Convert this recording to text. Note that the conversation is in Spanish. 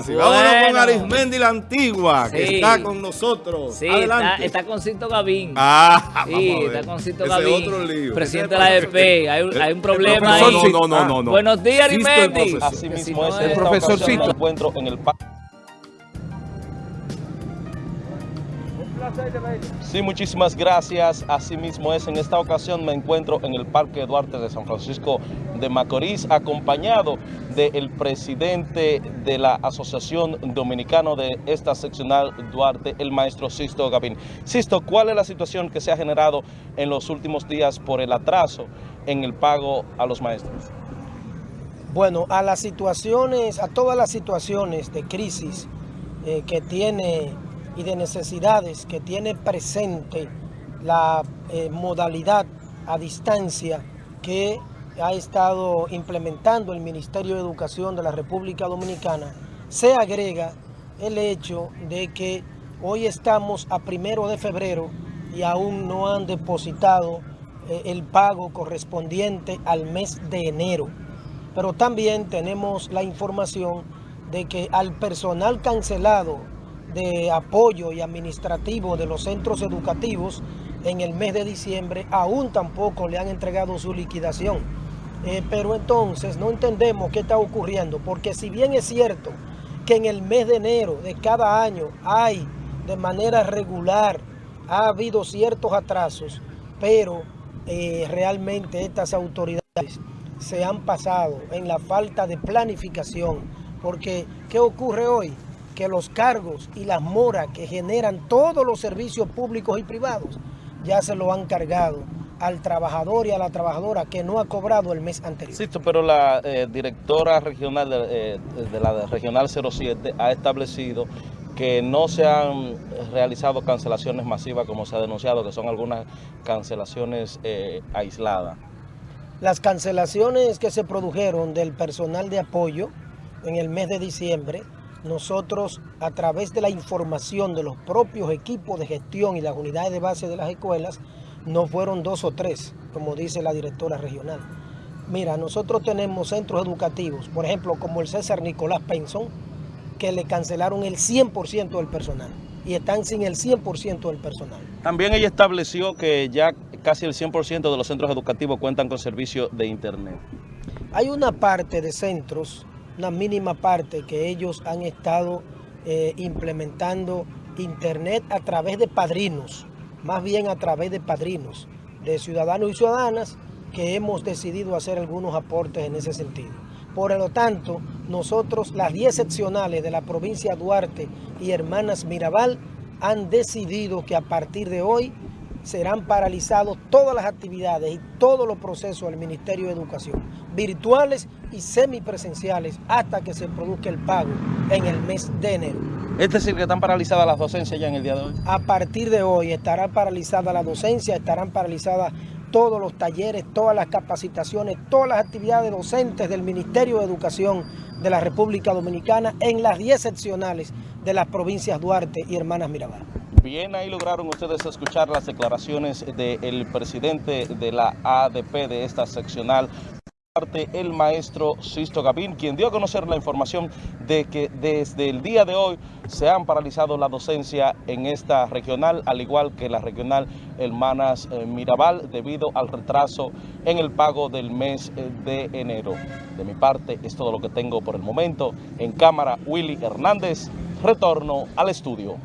Vámonos con Arismendi la Antigua, que Sí. está con nosotros. Sí, está, Adelante. está con Cito Gavín. Ah, sí, vamos a ver. está con Cito Ese Gavín. otro lío. Presidente de la. Hay, un- hay un problema ahí. no, no, no, no. Buenos días, el Arismendi. profesor. Así mismo es esta profesor Cito. me encuentro en el Sí, muchísimas gracias. Así mismo es. En esta ocasión me encuentro en el Parque Duarte de San Francisco de Macorís, acompañado del presidente de la Asociación Dominicano de esta seccional Duarte, el maestro Sisto Gavín. Sisto, ¿cuál es la situación que se ha generado en los últimos días por el atraso en el pago a los maestros? Bueno, a las situaciones, a todas las situaciones de crisis eh, que tiene y de necesidades que tiene presente la eh, modalidad a distancia que ha estado implementando el Ministerio de Educación de la República Dominicana, se agrega el hecho de que hoy estamos a primero de febrero y aún no han depositado eh, el pago correspondiente al mes de enero pero también tenemos la información de que al personal cancelado de apoyo y administrativo de los centros educativos en el mes de diciembre aún tampoco le han entregado su liquidación. Eh, pero entonces no entendemos qué está ocurriendo, porque si bien es cierto que en el mes de enero de cada año hay de manera regular, ha habido ciertos atrasos, pero eh, realmente estas autoridades se han pasado en la falta de planificación, porque ¿qué ocurre hoy? Que los cargos y las moras que generan todos los servicios públicos y privados ya se lo han cargado al trabajador y a la trabajadora que no ha cobrado el mes anterior. Sí, pero la eh, directora regional de, eh, de la Regional 07 ha establecido que no se han realizado cancelaciones masivas como se ha denunciado, que son algunas cancelaciones eh, aisladas. Las cancelaciones que se produjeron del personal de apoyo en el mes de diciembre, nosotros a través de la información de los propios equipos de gestión y las unidades de base de las escuelas, no fueron dos o tres, como dice la directora regional. Mira, nosotros tenemos centros educativos, por ejemplo, como el César Nicolás Penson, que le cancelaron el 100% del personal y están sin el 100% del personal. También ella estableció que ya casi el 100% de los centros educativos cuentan con servicio de internet. Hay una parte de centros, una mínima parte que ellos han estado eh, implementando internet a través de padrinos, más bien a través de padrinos, de ciudadanos y ciudadanas que hemos decidido hacer algunos aportes en ese sentido. Por lo tanto, nosotros, las 10 seccionales de la provincia de Duarte y Hermanas Mirabal, han decidido que a partir de hoy serán paralizados todas las actividades y todos los procesos del Ministerio de Educación, virtuales y semipresenciales, hasta que se produzca el pago en el mes de enero. Es decir, que están paralizadas las docencias ya en el día de hoy. A partir de hoy estará paralizada la docencia, estarán paralizadas todos los talleres, todas las capacitaciones, todas las actividades docentes del Ministerio de Educación de la República Dominicana en las 10 seccionales de las provincias Duarte y Hermanas Mirabal. Bien, ahí lograron ustedes escuchar las declaraciones del presidente de la ADP de esta seccional, el maestro Sisto Gavín, quien dio a conocer la información de que desde el día de hoy se han paralizado la docencia en esta regional, al igual que la regional Hermanas eh, Mirabal, debido al retraso en el pago del mes eh, de enero. De mi parte, es todo lo que tengo por el momento. En cámara, Willy Hernández, retorno al estudio.